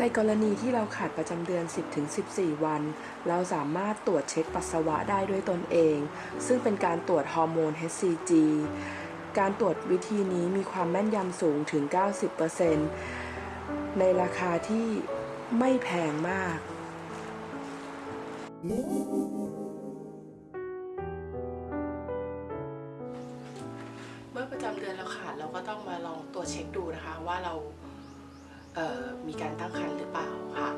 ในกรณีที่เราขาดประจำเดือน 10-14 วัน เราสามารถตรวจเช็คปัสสาวะได้ด้วยตนเอง ซึ่งเป็นการตรวจฮอร์โมน HCG การตรวจวิธีนี้มีความแม่นยำสูงถึง 90%ในราคาที่ไม่แพงมาก เมื่อประจำเดือนเราขาดเราก็ต้องมาลองตรวจเช็คดูนะคะว่าเรา มีการตั้งครรภ์หรือเปล่าค่ะ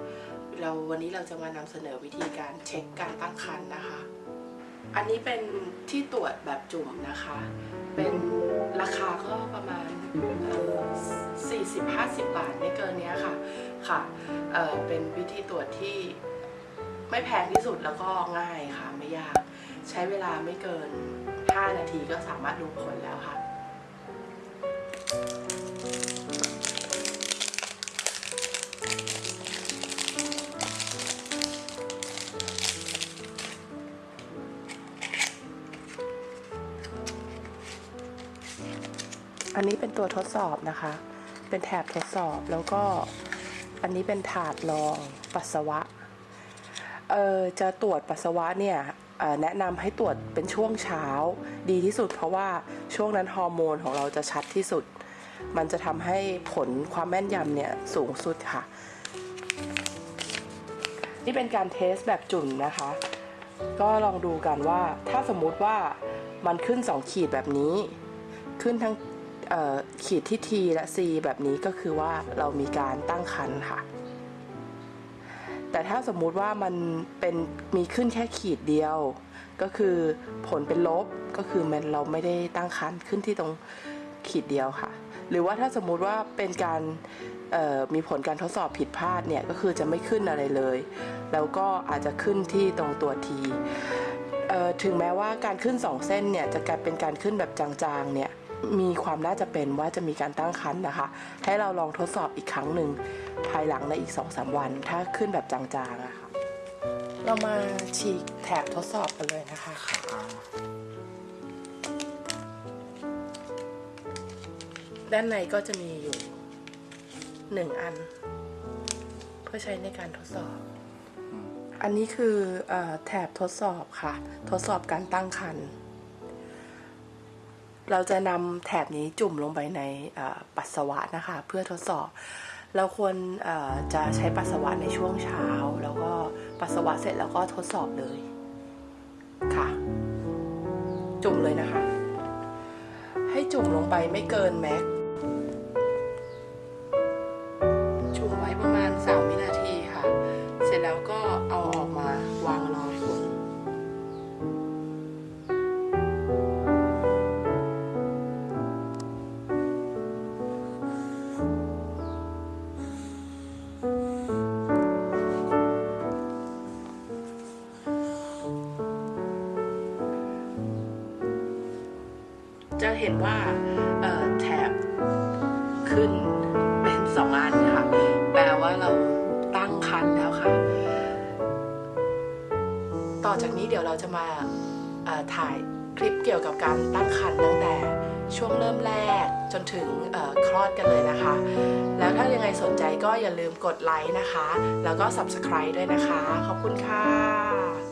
เราวันนี้เราจะมานำเสนอวิธีการเช็คการตั้งครรภ์นะคะ อันนี้เป็นที่ตรวจแบบจุ่มนะคะ เป็นราคาก็ประมาณสี่สิบห้าสิบบาทไม่เกินนี้ค่ะค่ะเเป็นวิธีตรวจที่ไม่แพงที่สุดแล้วก็ง่ายค่ะไม่ยาก ใช้เวลาไม่เกิน 5 นาทีก็สามารถรู้ผลแล้วค่ะ อันนี้เป็นตัวทดสอบนะคะ เป็นแถบทดสอบแล้วก็อันนี้เป็นถาดรองปัสสาวะ เอ่อจะตรวจปัสสาวะเนี่ยแนะนำให้ตรวจเป็นช่วงเช้าดีที่สุด เพราะว่าช่วงนั้นฮอร์โมนของเราจะชัดที่สุด มันจะทำให้ผลความแม่นยำเนี่ยสูงสุดค่ะ นี่เป็นการเทสแบบจุ่มนะคะ ก็ลองดูกันว่าถ้าสมมุติว่ามันขึ้น 2 ขีดแบบนี้ ขึ้นทั้ง ขีดที่ T และ C แบบนี้ก็คือว่าเรามีการตั้งครรภ์ค่ะ แต่ถ้าสมมุติว่ามันเป็นมีขึ้นแค่ขีดเดียว ก็คือผลเป็นลบก็คือมันเราไม่ได้ตั้งครรภ์ขึ้นที่ตรงขีดเดียวค่ะ หรือว่าถ้าสมมุติว่าเป็นการมีผลการทดสอบผิดพลาดเนี่ยก็คือจะไม่ขึ้นอะไรเลย แล้วก็อาจจะขึ้นที่ตรงตัวทีถึงแม้ว่าการขึ้น2เส้นเนี่ยจะกลายเป็นการขึ้นแบบจางๆเนี่ย มีความน่าจะเป็นว่าจะมีการตั้งครรภ์นะคะ ให้เราลองทดสอบอีกครั้งหนึ่งภายหลังในอีก 2-3 วัน ถ้าขึ้นแบบจางๆอะค่ะ เรามาฉีกแถบทดสอบกันเลยนะคะด้านในก็จะมีอยู่หนึ่งอัน เพื่อใช้ในการทดสอบ อันนี้คือเออแถบทดสอบค่ะ ทดสอบการตั้งครรภ์ เราจะนำแถบนี้จุ่มลงไปในปัสสาวะนะคะ เพื่อทดสอบ เราควรจะใช้ปัสสาวะในช่วงเช้า แล้วก็ปัสสาวะเสร็จแล้วก็ทดสอบเลยค่ะ จุ่มเลยนะคะ ให้จุ่มลงไปไม่เกินแม็ก จะเห็นว่าเอ่อแถบขึ้นเป็นสองอันค่ะ แปลว่าเราตั้งคันแล้วค่ะ ต่อจากนี้เดี๋ยวเราจะมาถ่ายคลิปเกี่ยวกับการตั้งครรภ์ตั้งแต่ช่วงเริ่มแรกจนถึงคลอดกันเลยนะคะ แล้วถ้ายังไงสนใจก็อย่าลืมกดไลค์นะคะ แล้วก็ subscribe ด้วยนะคะ ขอบคุณค่ะ